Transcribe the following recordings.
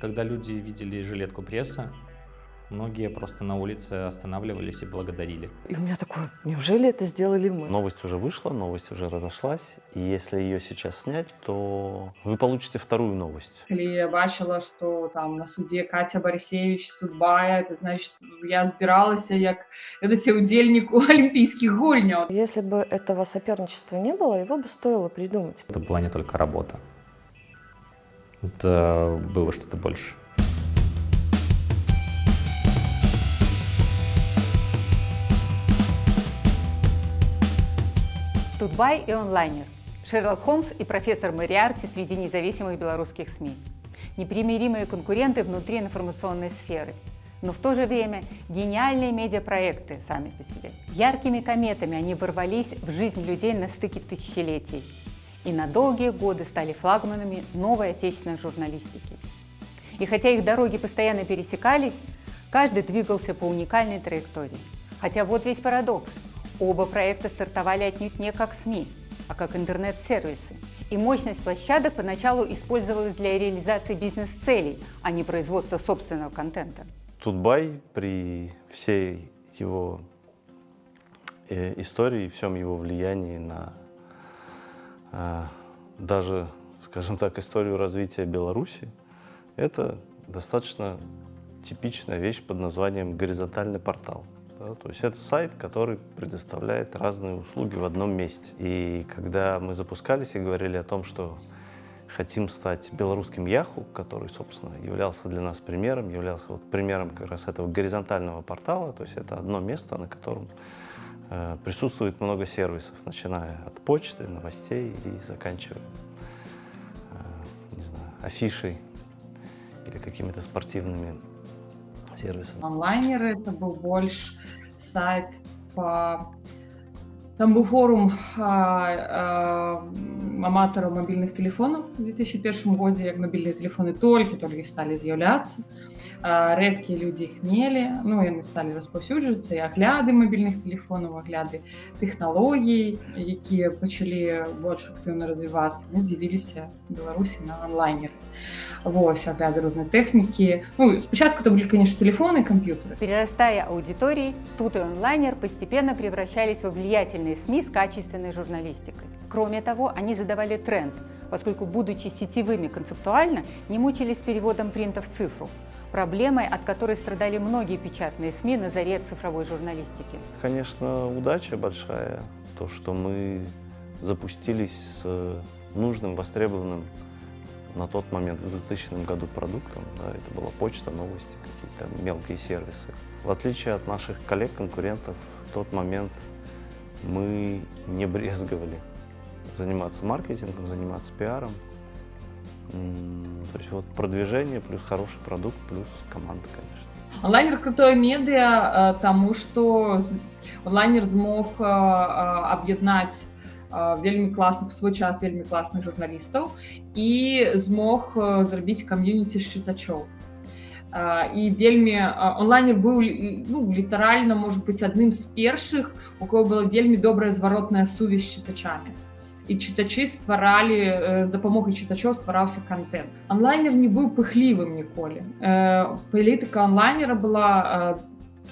когда люди видели жилетку пресса, Многие просто на улице останавливались и благодарили. И у меня такое, неужели это сделали мы? Новость уже вышла, новость уже разошлась, и если ее сейчас снять, то вы получите вторую новость. Коли я бачила, что там на суде Катя Борисевич Студбая, это значит, я збиралася як эти удельник у олимпийских гульняў. Если бы этого соперничества не было, его бы стоило придумать. Это была не только работа. Это было что-то больше. Тутбай и онлайнер. Шерлок Холмс и профессор Мариарти среди независимых белорусских СМИ. Непримиримые конкуренты внутри информационной сферы. Но в то же время гениальные медиапроекты сами по себе. Яркими кометами они ворвались в жизнь людей на стыке тысячелетий и на долгие годы стали флагманами новой отечественной журналистики. И хотя их дороги постоянно пересекались, каждый двигался по уникальной траектории. Хотя вот весь парадокс – Оба проекта стартовали отнюдь не как СМИ, а как интернет-сервисы. И мощность площадок поначалу использовалась для реализации бизнес-целей, а не производства собственного контента. Тутбай при всей его э, истории, всем его влиянии на даже, скажем так, историю развития Беларуси, это достаточно типичная вещь под названием горизонтальный портал. Да? То есть это сайт, который предоставляет разные услуги в одном месте. И когда мы запускались и говорили о том, что хотим стать белорусским Яху, который, собственно, являлся для нас примером, являлся вот примером как раз этого горизонтального портала, то есть это одно место, на котором присутствует много сервисов, начиная от почты, новостей и заканчивая, э, не знаю, афишей или какими-то спортивными сервисом? Онлайнер это был больше сайт по... Там был форум а, а, аматараў мабільных тэлефонаў у 2001 годзе як мабільныя тэлефоны толькі-толькі сталі з'яўляцца рэдкія людзі іх мелі ну яны сталі распаўсюджвацца і агляды мабільных тэлефонаў агляды тэхналогій якія пачалі больш актыўна развівацца мы з'явіліся беларусі на онлайнеры Вось агляды рознай тэхнікі ну спачатку это были конечно телефоны компьютеры перерастая аудитории тут и онлайнер постепенно превращались во влиятельные СМИ с качественной журналистикой кроме того они задавали тренд поскольку будучи сетевыми концептуально не мучились переводом принта в цифру проблемой, от которой страдали многие печатные СМИ на заре цифровой журналистики? Конечно, удача большая, то, что мы запустились с нужным, востребованным на тот момент, в 2000 году продуктом. Да, это была почта, новости, какие-то мелкие сервисы. В отличие от наших коллег-конкурентов, в тот момент мы не брезговали заниматься маркетингом, заниматься пиаром. То есть вот продвижение плюс хороший продукт плюс команда, конечно. Онлайнер крутое медиа, тому что онлайнер змог об'єднаць вельмі класных свой час вельмі класных журналістаў і змог зрабіць кам'юніці з чытачоў і вельмі онлайнер быў ну, літаральна может быть адным з першых у кого была вельмі добрая зваротная сувязь з чытачамі і чытачы стваралі з дапамогай чытачоў ствараўся контент онлайнер не быў пыхлівым ніколі. Палітыка онлайнера была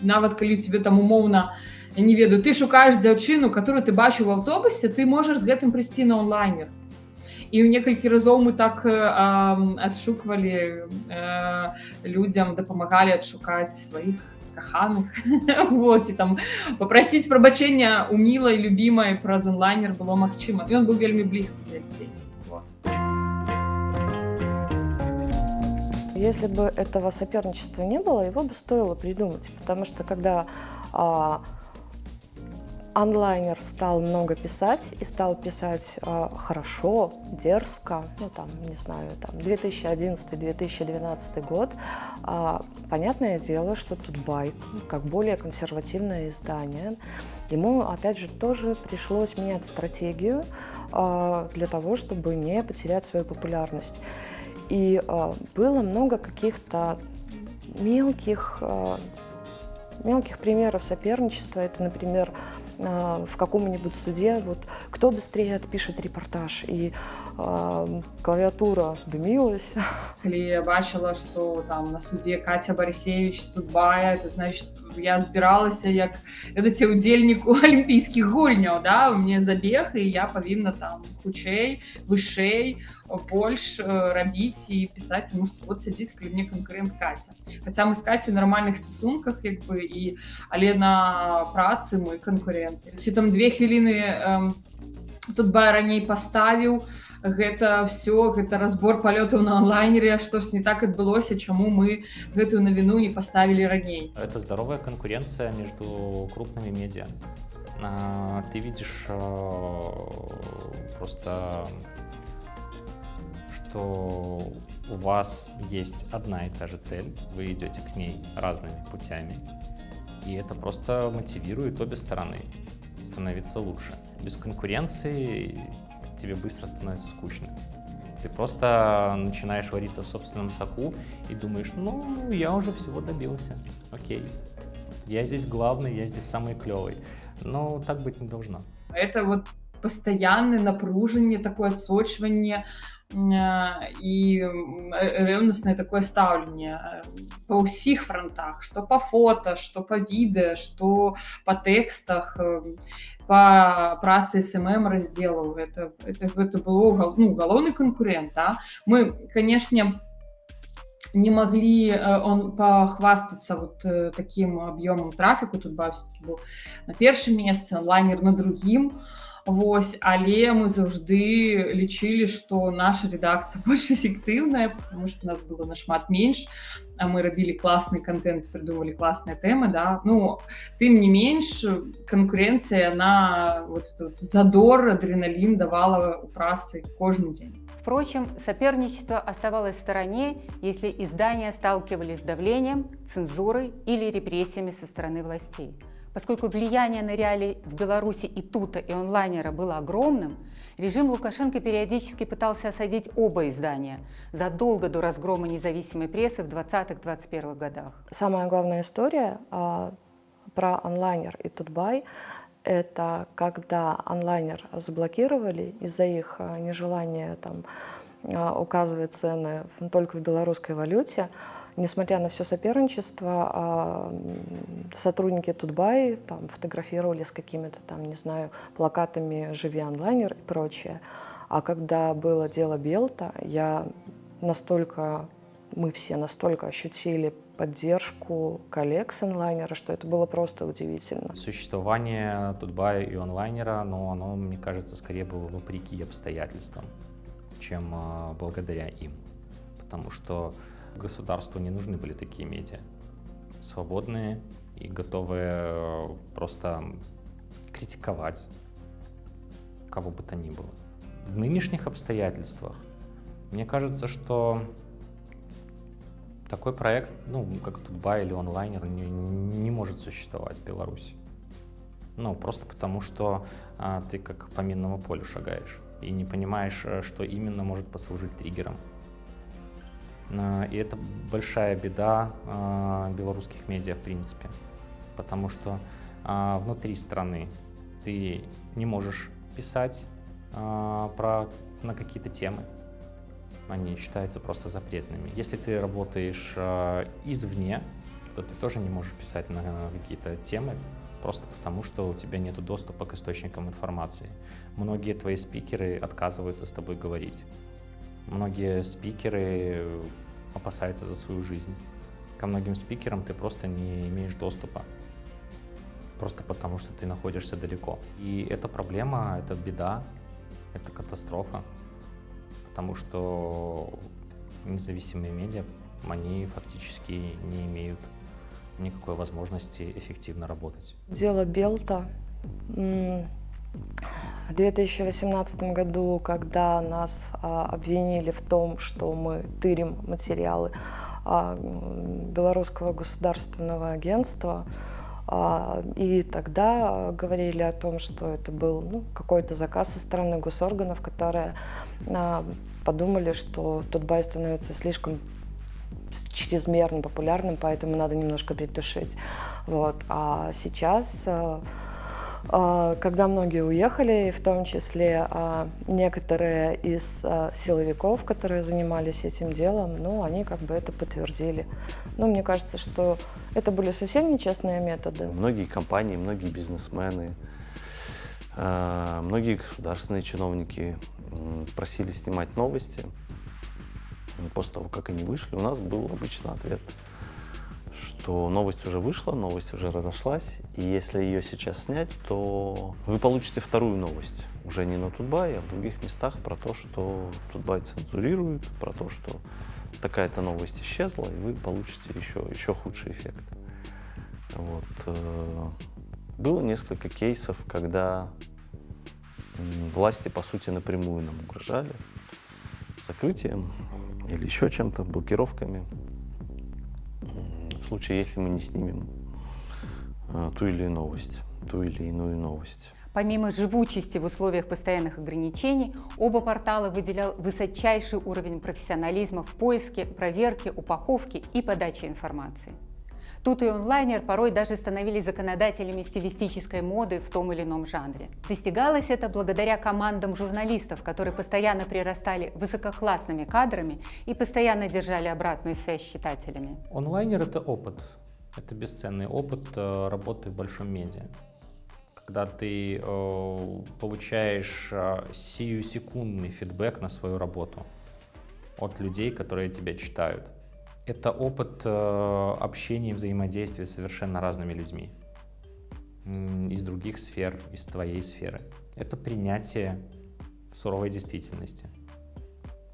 нават калі тебе там умоўна не ведаю ты шукаеш дзяўчыну которую ты бачыў в аўтобусе ты можаш з гэтым прыйсці на онлайнер і ў некалькі разоў мы так адшуквалі людзям дапамагалі адшукаць сваіх каханых вот і там попросіць прабачэння у мілай любімай праз онлайнер было магчыма ён быў вельмі блізкі для людзей Если бы этого соперничества не было, его бы стоило придумать, потому что когда а, онлайнер стал много писать и стал писать э, хорошо, дерзко, ну там, не знаю, там 2011-2012 год, э, понятное дело, что тут байк, как более консервативное издание, ему, опять же, тоже пришлось менять стратегию э, для того, чтобы не потерять свою популярность. И э, было много каких-то мелких, э, мелких примеров соперничества. Это, например, в каком-нибудь суде, вот кто быстрее отпишет репортаж. И клавиатура дымилась. Калі я бачыла, што там на суде Катя Барысевич судбая, это значит я збіралася як ведаце удзельніку алімпійскіх гульняў да мне забег і я павінна там хутчэй вышэй больш рабіць і пісаць тому што вот сядзіць калі мне канкурент Катя Хаця мы з Кацей нармальных стасунках як бы і але на працы мой канкуренты ці там две хвіліны тут ба раней паставіў гэта все гэта разбор палётаў на онлайнере што ж не так адбылося чаму мы гэтую навіну не поставілі раней это здоровая конкуренция между крупными медиа а, ты видишь а, просто что у вас есть одна и та же цель вы идете к ней разными путями и это просто мотивирует обе стороны становиться лучше без конкуренции тебе быстро становится скучно. Ты просто начинаешь вариться в собственном соку и думаешь, ну, я уже всего добился, окей. Я здесь главный, я здесь самый клевый. Но так быть не должно. Это вот постоянное напружение, такое отсочивание і рэўнаснае такое стаўленне па ўсіх фронтах што па фото што па відэа што па тэкстах по працы СММ разделаў это, это, это было ну, галоўны конкурент да? мы конечно не могли э, он похвастаться вот э, таким объемом трафику тут был на першым месцы лайнер на другим Вось але мы заўжды лічылі што наша редакцыя больш эфектыўная потому что нас было нашмат менш а мы рабілі класны контент придумали класныя тэмы да ну тым не менш конкуренцыя на вот, вот, задор адреналин давала у працы кожны дзень Впрочем, соперничество оставалось в стороне, если издания сталкивались с давлением, цензурой или репрессиями со стороны властей. Поскольку влияние на реалии в Беларуси и тута, и онлайнера было огромным, режим Лукашенко периодически пытался осадить оба издания задолго до разгрома независимой прессы в 20-21 годах. Самая главная история а, про онлайнер и Тутбай – это когда онлайнер заблокировали из-за их а, нежелания там, а, указывать цены только в белорусской валюте, Несмотря на все соперничество, а, сотрудники Тутбай там, фотографировали с какими-то там, не знаю, плакатами «Живи онлайнер» и прочее. А когда было дело Белта, я настолько, мы все настолько ощутили поддержку коллег с онлайнера, что это было просто удивительно. Существование Тутбая и онлайнера, но оно, мне кажется, скорее было вопреки обстоятельствам, чем а, благодаря им. Потому что государству не нужны были такие медиа. Свободные и готовые э, просто критиковать кого бы то ни было. В нынешних обстоятельствах мне кажется, что такой проект, ну, как Тутбай или онлайнер, не, не может существовать в Беларуси. Ну, просто потому, что а, ты как по минному полю шагаешь и не понимаешь, э, что именно может послужить триггером. А, и это большая беда а, белорусских медиа в принципе, потому что а, внутри страны ты не можешь писать про, на какие-то темы, они считаются просто запретными. Если ты работаешь извне, то ты тоже не можешь писать на какие-то темы, просто потому что у тебя нет доступа к источникам информации. Многие твои спикеры отказываются с тобой говорить. Многие спикеры опасаются за свою жизнь. Ко многим спикерам ты просто не имеешь доступа, просто потому что ты находишься далеко. И это проблема, это беда, это катастрофа, потому что независимые медиа, они фактически не имеют никакой возможности эффективно работать. Дело Белта в 2018 году, когда нас а, обвинили в том, что мы тырим материалы а, Белорусского государственного агентства, а, и тогда говорили о том, что это был ну, какой-то заказ со стороны госорганов, которые подумали, что Тутбай становится слишком чрезмерно популярным, поэтому надо немножко притушить. Вот. А сейчас когда многие уехали, в том числе а, некоторые из а, силовиков, которые занимались этим делом, ну, они как бы это подтвердили. Но мне кажется, что это были совсем нечестные методы. Многие компании, многие бизнесмены, многие государственные чиновники просили снимать новости. После того, как они вышли, у нас был обычно ответ – что новость уже вышла, новость уже разошлась, и если ее сейчас снять, то вы получите вторую новость, уже не на Тутбай, а в других местах про то, что Тутбай цензурирует, про то, что такая-то новость исчезла, и вы получите еще, еще худший эффект. Вот. Э, было несколько кейсов, когда власти, по сути, напрямую нам угрожали закрытием или еще чем-то, блокировками случае, если мы не снимем э, ту или иную новость, ту или иную новость. Помимо живучести в условиях постоянных ограничений, оба портала выделял высочайший уровень профессионализма в поиске, проверке, упаковке и подаче информации. Тут и онлайнер порой даже становились законодателями стилистической моды в том или ином жанре. Достигалось это благодаря командам журналистов, которые постоянно прирастали высококлассными кадрами и постоянно держали обратную связь с читателями. Онлайнер — это опыт. Это бесценный опыт э, работы в большом медиа. Когда ты э, получаешь э, сию-секундный фидбэк на свою работу от людей, которые тебя читают это опыт э, общения и взаимодействия с совершенно разными людьми из других сфер, из твоей сферы. Это принятие суровой действительности.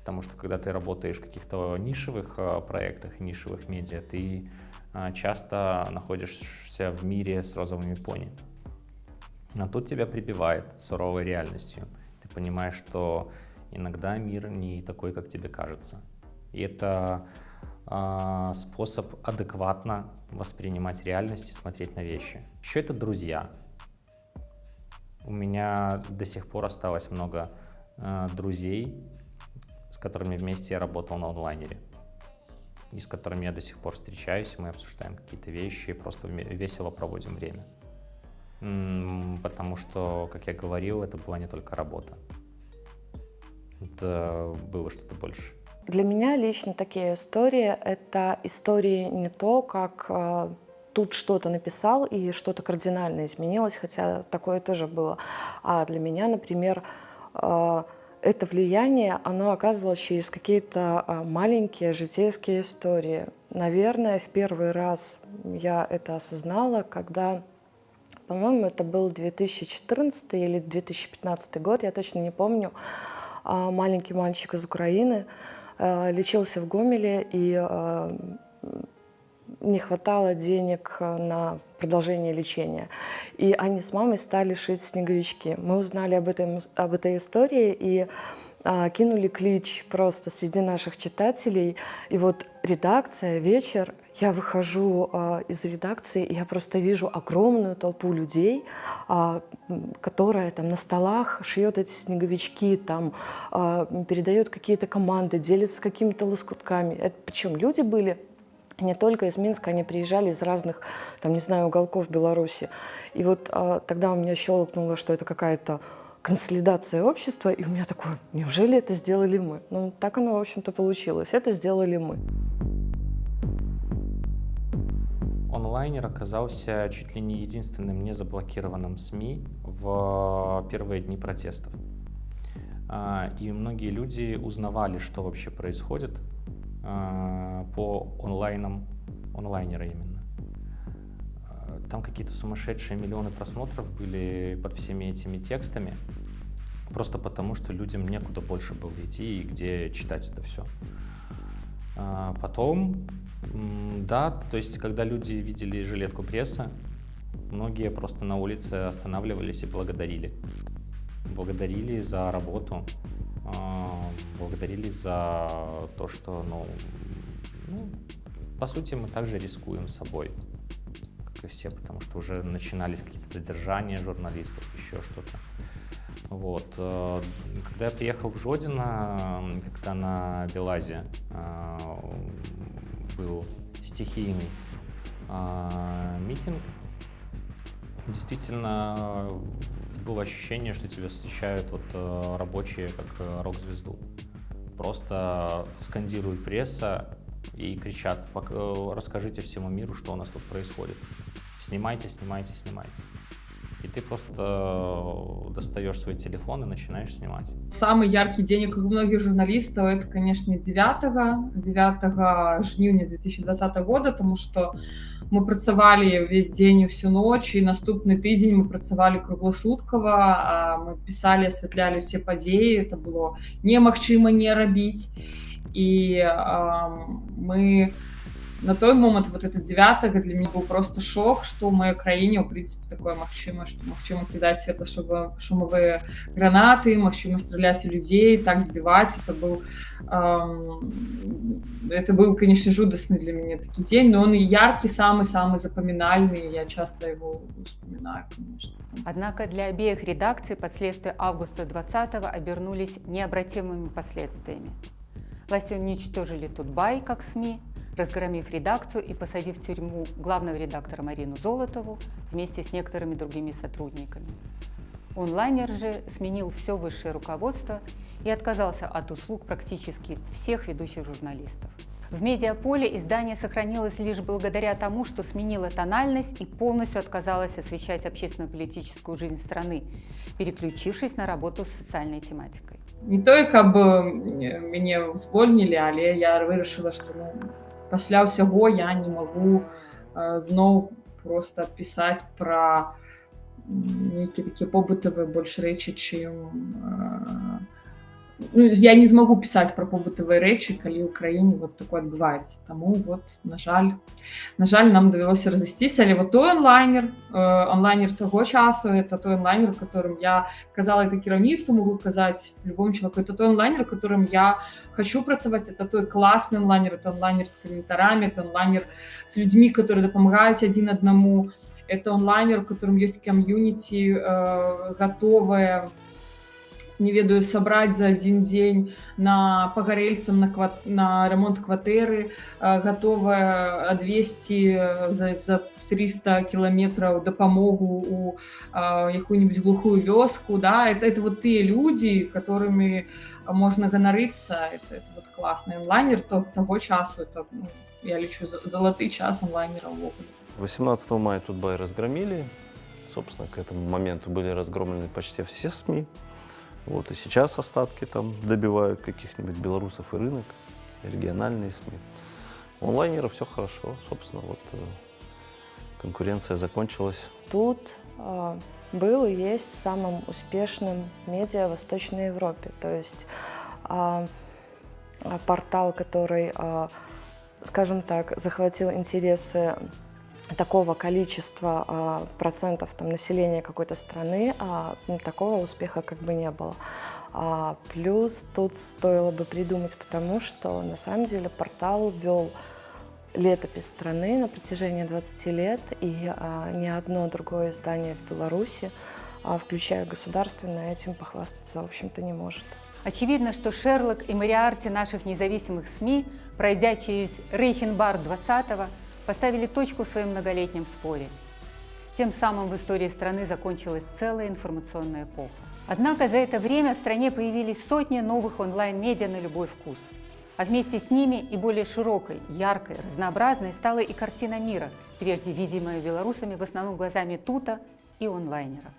Потому что когда ты работаешь в каких-то нишевых э, проектах, нишевых медиа, ты э, часто находишься в мире с розовыми пони. А тут тебя прибивает суровой реальностью. Ты понимаешь, что иногда мир не такой, как тебе кажется. И это способ адекватно воспринимать реальность и смотреть на вещи. Еще это друзья. У меня до сих пор осталось много э, друзей, с которыми вместе я работал на онлайнере. И с которыми я до сих пор встречаюсь, мы обсуждаем какие-то вещи, просто весело проводим время. Потому что, как я говорил, это была не только работа. Это было что-то больше. Для меня лично такие истории — это истории не то, как э, тут что-то написал и что-то кардинально изменилось, хотя такое тоже было. А для меня, например, э, это влияние, оно оказывалось через какие-то э, маленькие житейские истории. Наверное, в первый раз я это осознала, когда, по-моему, это был 2014 или 2015 год, я точно не помню, маленький мальчик из Украины, лечился в Гомеле, и э, не хватало денег на продолжение лечения. И они с мамой стали шить снеговички. Мы узнали об, этом, об этой истории и а, кинули клич просто среди наших читателей. И вот редакция, вечер, я выхожу а, из редакции, и я просто вижу огромную толпу людей, а, которая там на столах шьет эти снеговички, там а, передает какие-то команды, делится какими-то лоскутками. Это, причем люди были не только из Минска, они приезжали из разных, там, не знаю, уголков Беларуси. И вот а, тогда у меня щелкнуло, что это какая-то консолидация общества, и у меня такое, неужели это сделали мы? Ну, так оно, в общем-то, получилось. Это сделали мы. онлайнер оказался чуть ли не единственным незаблокированным СМИ в первые дни протестов. А, и многие люди узнавали, что вообще происходит а, по онлайнам, онлайнера именно. А, там какие-то сумасшедшие миллионы просмотров были под всеми этими текстами, просто потому что людям некуда больше было идти и где читать это все. Потом да, то есть, когда люди видели жилетку пресса, многие просто на улице останавливались и благодарили. Благодарили за работу, а, благодарили за то, что, ну, ну, по сути, мы также рискуем собой, как и все, потому что уже начинались какие-то задержания журналистов, еще что-то. Вот. Э, когда я приехал в Жодино, когда на Белазе э, был стихийный митинг, действительно было ощущение, что тебя встречают вот э, рабочие как э, рок-звезду. Просто скандирует пресса и кричат, э, расскажите всему миру, что у нас тут происходит. Снимайте, снимайте, снимайте и ты просто достаешь свой телефон и начинаешь снимать. Самый яркий день, как у многих журналистов, это, конечно, 9, 9 жніўня 2020 года, потому что мы працавалі весь дзень і всю ноч і наступны тыдзень мы працавалі кругласуткава мы пісалі асвятлялі усе падзеі это было немагчыма не рабіць і мы на той момант вот это 9 для мяне быў просто шок что ў маёй краіне ў прынцыпе такое магчыма что магчыма кідаць светла шумовыя гранаты магчыма страляць у людзей так збіваць это быў эм, это быў конечно жудасны для мяне такі дзень но он і яркі самы самы запамінальны я часто его вспоминаю конечно. Однако для обеих редакций последствия августа 20 обернулись необратимыми последствиями. Власти уничтожили Тутбай как СМИ, разгромив редакцию и посадив в тюрьму главного редактора Марину Золотову вместе с некоторыми другими сотрудниками. Онлайнер же сменил все высшее руководство и отказался от услуг практически всех ведущих журналистов. В медиаполе издание сохранилось лишь благодаря тому, что сменило тональность и полностью отказалось освещать общественно-политическую жизнь страны, переключившись на работу с социальной тематикой. Не только бы меня звольнили, але я вырашила, что ну, пасля ўсяго я не магу э, зноў просто пісаць пра нейкія такія побытавыя больш рэчы чым э, ну, я не змагу пісаць пра побытавыя рэчы калі ў краіне вот такое адбываецца таму вот на жаль на жаль нам давялося разысціся але вот той онлайнер э, онлайнер таго часу это той онлайнер которым я казала это кіраўніцтва могу казаць любому человеку это той онлайнер которым я хочу працаваць это той класны онлайнер это онлайнер с каментарамі это онлайнер с людзьмі которые дапамагаюць адзін аднаму это онлайнер у которым есть кам'юніці э, готовая не ведаю сабраць за один дзень на пагарельцам на кват... на ремонт кватэры готовая адвесці за, за 300 кіламетраў дапамогу у якую-нибудь глухую вёску да это это вот тыя люди которыми можна ганарыцца это, это вот классный онлайнер то того часу это ну, я лічу залаты час онлайнера увогуле 18 мая тут бай разгромили собственно к этому моменту были разгромлены почти все СМИ вот, и сейчас остатки там добивают каких-нибудь белорусов и рынок, региональные СМИ. У онлайнеров все хорошо, собственно, вот э, конкуренция закончилась. Тут э, был и есть самым успешным медиа в Восточной Европе. То есть э, портал, который, э, скажем так, захватил интересы такого количества а, процентов там, населения какой-то страны, а, ну, такого успеха как бы не было. А, плюс тут стоило бы придумать, потому что на самом деле портал вел летопись страны на протяжении 20 лет, и ни одно другое издание в Беларуси, включая государственное, этим похвастаться, в общем-то, не может. Очевидно, что Шерлок и Мариарти наших независимых СМИ, пройдя через Рейхенбар 20-го, поставили точку в своем многолетнем споре. Тем самым в истории страны закончилась целая информационная эпоха. Однако за это время в стране появились сотни новых онлайн-медиа на любой вкус. А вместе с ними и более широкой, яркой, разнообразной стала и картина мира, прежде видимая белорусами в основном глазами тута и онлайнера.